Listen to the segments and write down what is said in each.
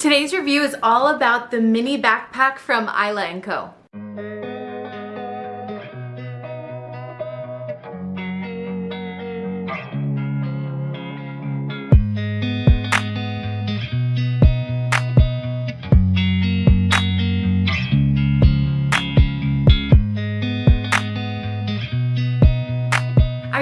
Today's review is all about the mini backpack from Isla & Co.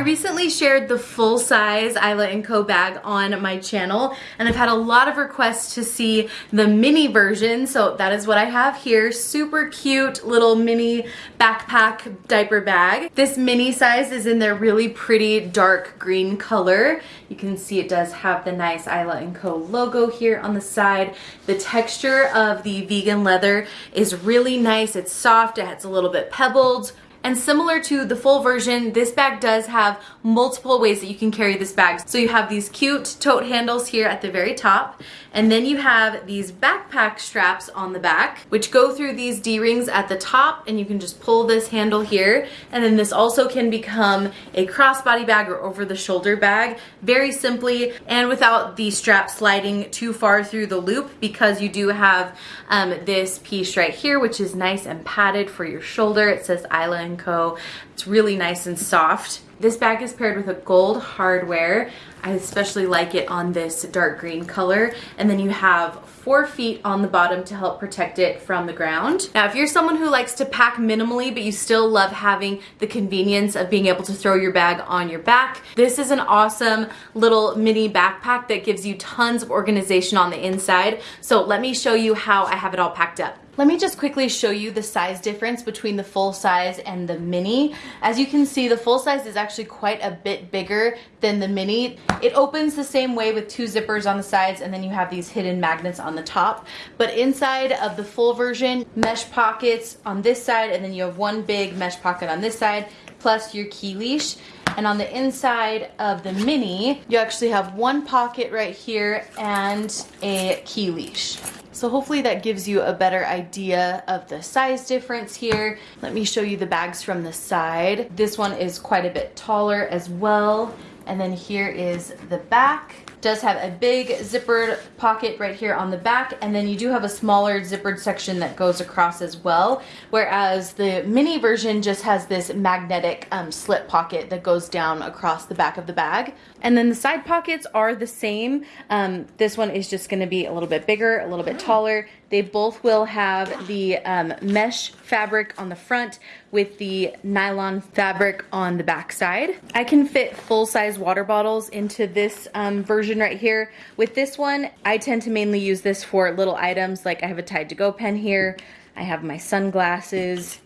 recently shared the full size Isla & Co bag on my channel and I've had a lot of requests to see the mini version so that is what I have here. Super cute little mini backpack diaper bag. This mini size is in their really pretty dark green color. You can see it does have the nice Isla & Co logo here on the side. The texture of the vegan leather is really nice. It's soft, it's a little bit pebbled, and similar to the full version, this bag does have multiple ways that you can carry this bag. So you have these cute tote handles here at the very top, and then you have these backpack straps on the back, which go through these D-rings at the top, and you can just pull this handle here. And then this also can become a crossbody bag or over the shoulder bag, very simply, and without the strap sliding too far through the loop, because you do have um, this piece right here, which is nice and padded for your shoulder. It says Isla & Co. It's really nice and soft. This bag is paired with a gold hardware. I especially like it on this dark green color. And then you have four feet on the bottom to help protect it from the ground. Now, if you're someone who likes to pack minimally, but you still love having the convenience of being able to throw your bag on your back, this is an awesome little mini backpack that gives you tons of organization on the inside. So let me show you how I have it all packed up. Let me just quickly show you the size difference between the full size and the mini. As you can see, the full size is actually quite a bit bigger than the mini. It opens the same way with two zippers on the sides and then you have these hidden magnets on the top. But inside of the full version, mesh pockets on this side and then you have one big mesh pocket on this side plus your key leash. And on the inside of the mini, you actually have one pocket right here and a key leash. So hopefully that gives you a better idea of the size difference here. Let me show you the bags from the side. This one is quite a bit taller as well. And then here is the back does have a big zippered pocket right here on the back and then you do have a smaller zippered section that goes across as well whereas the mini version just has this magnetic um, slip pocket that goes down across the back of the bag. And then the side pockets are the same. Um, this one is just going to be a little bit bigger a little bit taller. They both will have the um, mesh fabric on the front with the nylon fabric on the back side. I can fit full-size water bottles into this um, version right here. With this one, I tend to mainly use this for little items like I have a Tide to Go pen here. I have my sunglasses.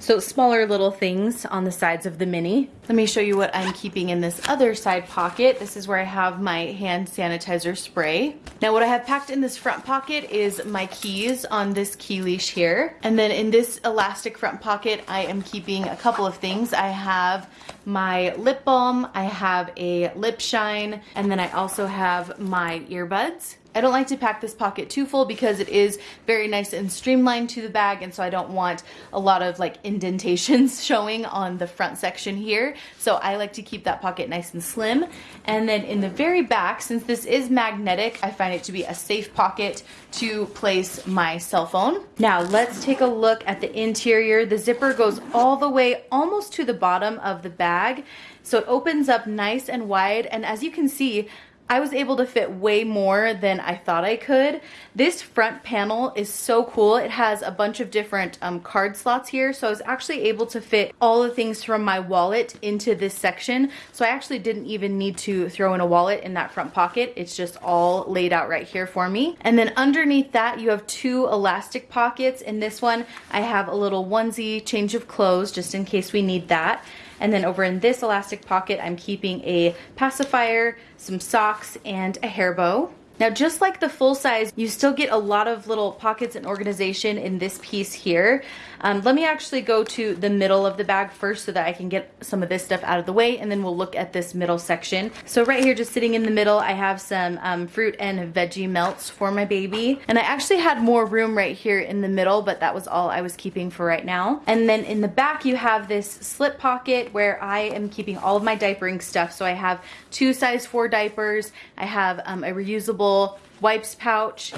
So smaller little things on the sides of the mini. Let me show you what I'm keeping in this other side pocket. This is where I have my hand sanitizer spray. Now what I have packed in this front pocket is my keys on this key leash here. And then in this elastic front pocket, I am keeping a couple of things. I have my lip balm, I have a lip shine, and then I also have my earbuds. I don't like to pack this pocket too full because it is very nice and streamlined to the bag and so I don't want a lot of like indentations showing on the front section here. So I like to keep that pocket nice and slim. And then in the very back, since this is magnetic, I find it to be a safe pocket to place my cell phone. Now let's take a look at the interior. The zipper goes all the way almost to the bottom of the bag. So it opens up nice and wide and as you can see, I was able to fit way more than I thought I could. This front panel is so cool. It has a bunch of different um, card slots here. So I was actually able to fit all the things from my wallet into this section. So I actually didn't even need to throw in a wallet in that front pocket. It's just all laid out right here for me. And then underneath that, you have two elastic pockets. In this one, I have a little onesie change of clothes just in case we need that. And then over in this elastic pocket, I'm keeping a pacifier, some socks, and a hair bow. Now just like the full size, you still get a lot of little pockets and organization in this piece here. Um, let me actually go to the middle of the bag first so that I can get some of this stuff out of the way and then we'll look at this middle section. So right here just sitting in the middle I have some um, fruit and veggie melts for my baby and I actually had more room right here in the middle but that was all I was keeping for right now. And then in the back you have this slip pocket where I am keeping all of my diapering stuff. So I have two size 4 diapers, I have um, a reusable wipes pouch,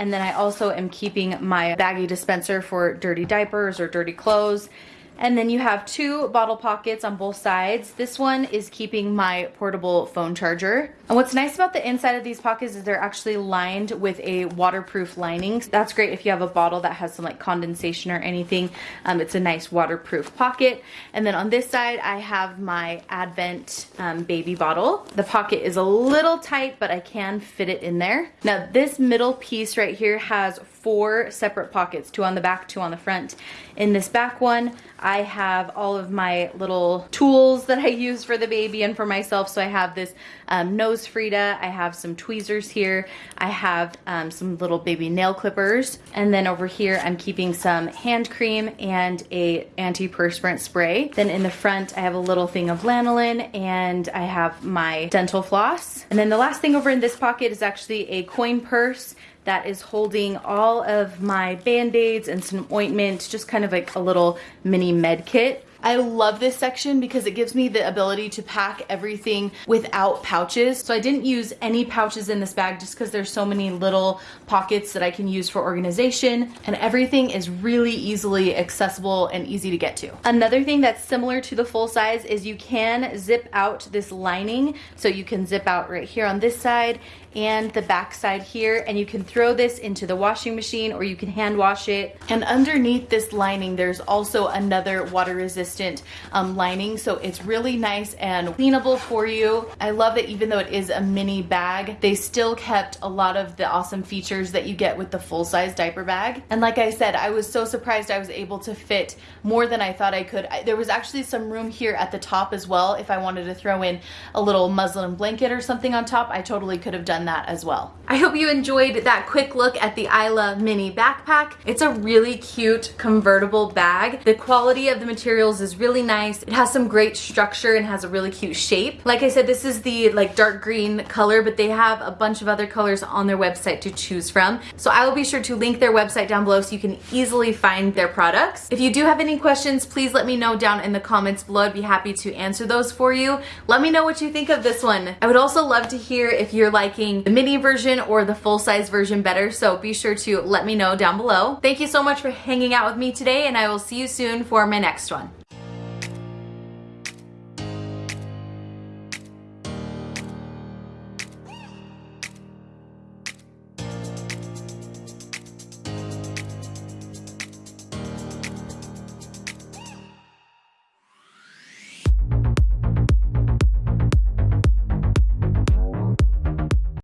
And then I also am keeping my baggy dispenser for dirty diapers or dirty clothes. And then you have two bottle pockets on both sides. This one is keeping my portable phone charger. And what's nice about the inside of these pockets is they're actually lined with a waterproof lining. That's great if you have a bottle that has some like condensation or anything. Um, it's a nice waterproof pocket. And then on this side, I have my Avent um, baby bottle. The pocket is a little tight, but I can fit it in there. Now this middle piece right here has four separate pockets, two on the back, two on the front. In this back one, I have all of my little tools that I use for the baby and for myself. So I have this um, NoseFrida, I have some tweezers here, I have um, some little baby nail clippers, and then over here I'm keeping some hand cream and a antiperspirant spray. Then in the front I have a little thing of lanolin and I have my dental floss. And then the last thing over in this pocket is actually a coin purse that is holding all of my band-aids and some ointment, just kind of like a little mini med kit. I love this section because it gives me the ability to pack everything without pouches. So I didn't use any pouches in this bag just because there's so many little pockets that I can use for organization and everything is really easily accessible and easy to get to. Another thing that's similar to the full size is you can zip out this lining. So you can zip out right here on this side and the back side here and you can throw this into the washing machine or you can hand wash it. And underneath this lining there's also another water resistant um, lining so it's really nice and cleanable for you. I love that even though it is a mini bag they still kept a lot of the awesome features that you get with the full-size diaper bag. And like I said I was so surprised I was able to fit more than I thought I could. I, there was actually some room here at the top as well if I wanted to throw in a little muslin blanket or something on top I totally could have done that as well. I hope you enjoyed that quick look at the Isla mini backpack. It's a really cute convertible bag. The quality of the materials is really nice. It has some great structure and has a really cute shape. Like I said, this is the like dark green color, but they have a bunch of other colors on their website to choose from. So I will be sure to link their website down below so you can easily find their products. If you do have any questions, please let me know down in the comments below. I'd be happy to answer those for you. Let me know what you think of this one. I would also love to hear if you're liking liking the mini version or the full size version better, so be sure to let me know down below. Thank you so much for hanging out with me today, and I will see you soon for my next one.